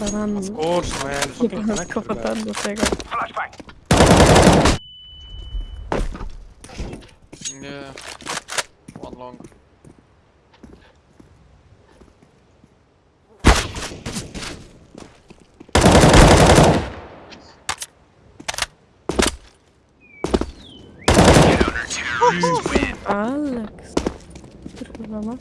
Banan Of course, man. Fucking connector, kafadan man. da şey tekrar. Yeah. One long. Alex. Dur o zaman.